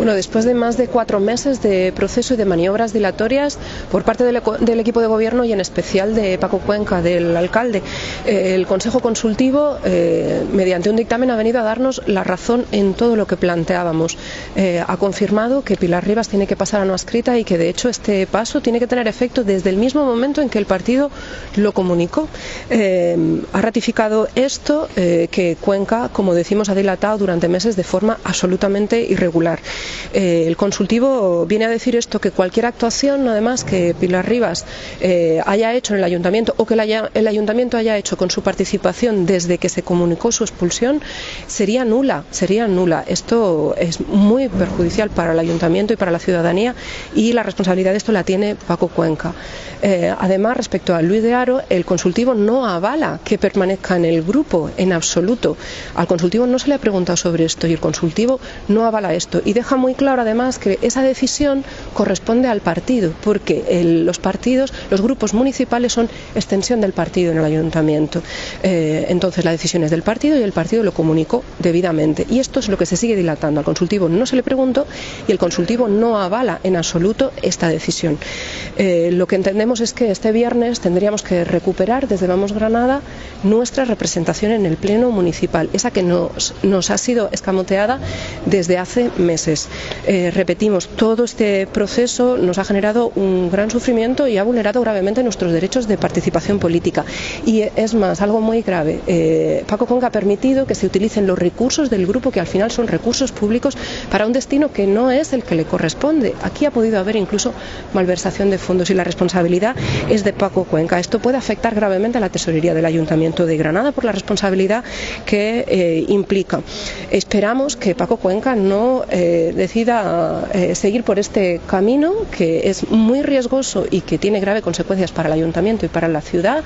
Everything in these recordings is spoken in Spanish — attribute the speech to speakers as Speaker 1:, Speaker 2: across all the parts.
Speaker 1: Bueno, después de más de cuatro meses de proceso y de maniobras dilatorias por parte del, del equipo de gobierno y en especial de Paco Cuenca, del alcalde, eh, el Consejo Consultivo, eh, mediante un dictamen, ha venido a darnos la razón en todo lo que planteábamos. Eh, ha confirmado que Pilar Rivas tiene que pasar a no escrita y que de hecho este paso tiene que tener efecto desde el mismo momento en que el partido lo comunicó. ha ratificado esto que Cuenca, como decimos, ha dilatado durante meses de forma absolutamente irregular. Eh, el consultivo viene a decir esto, que cualquier actuación, además, que Pilar Rivas eh, haya hecho en el ayuntamiento o que el ayuntamiento haya hecho con su participación desde que se comunicó su expulsión, sería nula, sería nula. Esto es muy perjudicial para el ayuntamiento y para la ciudadanía y la responsabilidad de esto la tiene Paco Cuenca. Eh, además, respecto a Luis de Aro, el consultivo no avala que permanezca en el grupo en absoluto. Al consultivo no se le ha preguntado sobre esto y el consultivo no avala esto y deja muy claro además que esa decisión corresponde al partido, porque los partidos, los grupos municipales son extensión del partido en el ayuntamiento. Eh, entonces la decisión es del partido y el partido lo comunicó debidamente. Y esto es lo que se sigue dilatando. Al consultivo no se le preguntó y el consultivo no avala en absoluto esta decisión. Eh, lo que entendemos es que este viernes tendríamos que recuperar desde Vamos Granada nuestra representación en el Pleno Municipal, esa que nos, ha sido escamoteada desde hace meses. Eh, repetimos, todo este proceso nos ha generado un gran sufrimiento y ha vulnerado gravemente nuestros derechos de participación política. Y es más, algo muy grave. Eh, Paco Conga ha permitido que se utilicen los recursos del grupo, que al final son recursos públicos, para un destino que no es el que le corresponde. Aquí ha podido haber incluso malversación de fondos y la responsabilidad es de Paco Cuenca. Esto puede afectar gravemente a la tesorería del Ayuntamiento de Granada por la responsabilidad que eh, implica. Esperamos que Paco Cuenca no decida eh, seguir por este camino que es muy riesgoso y que tiene graves consecuencias para el ayuntamiento y para la ciudad,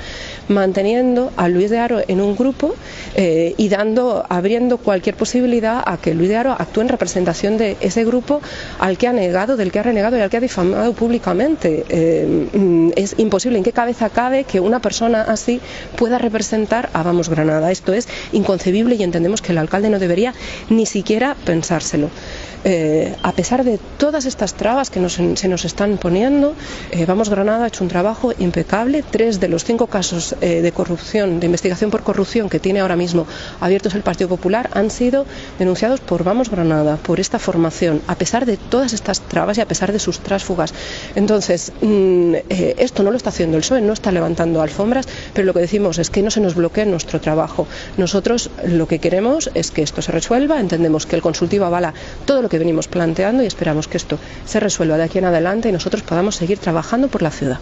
Speaker 1: manteniendo a Luis de Aro en un grupo eh, y dando, abriendo cualquier posibilidad a que Luis de Aro actúe en representación de ese grupo al que ha negado, del que ha renegado y al que ha difamado públicamente. Eh, es imposible. ¿En qué cabeza cabe que una persona así pueda representar a Vamos Granada? Esto es inconcebible y entendemos que el alcalde no debería ni siquiera pensárselo. Eh, a pesar de todas estas trabas que se nos están poniendo, eh, Vamos Granada ha hecho un trabajo impecable. Tres de los cinco casos eh, de corrupción, de investigación por corrupción que tiene ahora mismo abiertos el Partido Popular han sido denunciados por Vamos Granada, por esta formación, a pesar de todas estas trabas y a pesar de sus trásfugas. Entonces, mm, esto no lo está haciendo el PSOE, no está levantando alfombras, pero lo que decimos es que no se nos bloquee nuestro trabajo. Nosotros lo que queremos es que esto se resuelva, entendemos que el consultivo avala todo lo que venimos planteando y esperamos que esto se resuelva de aquí en adelante y nosotros podamos seguir trabajando por la ciudad.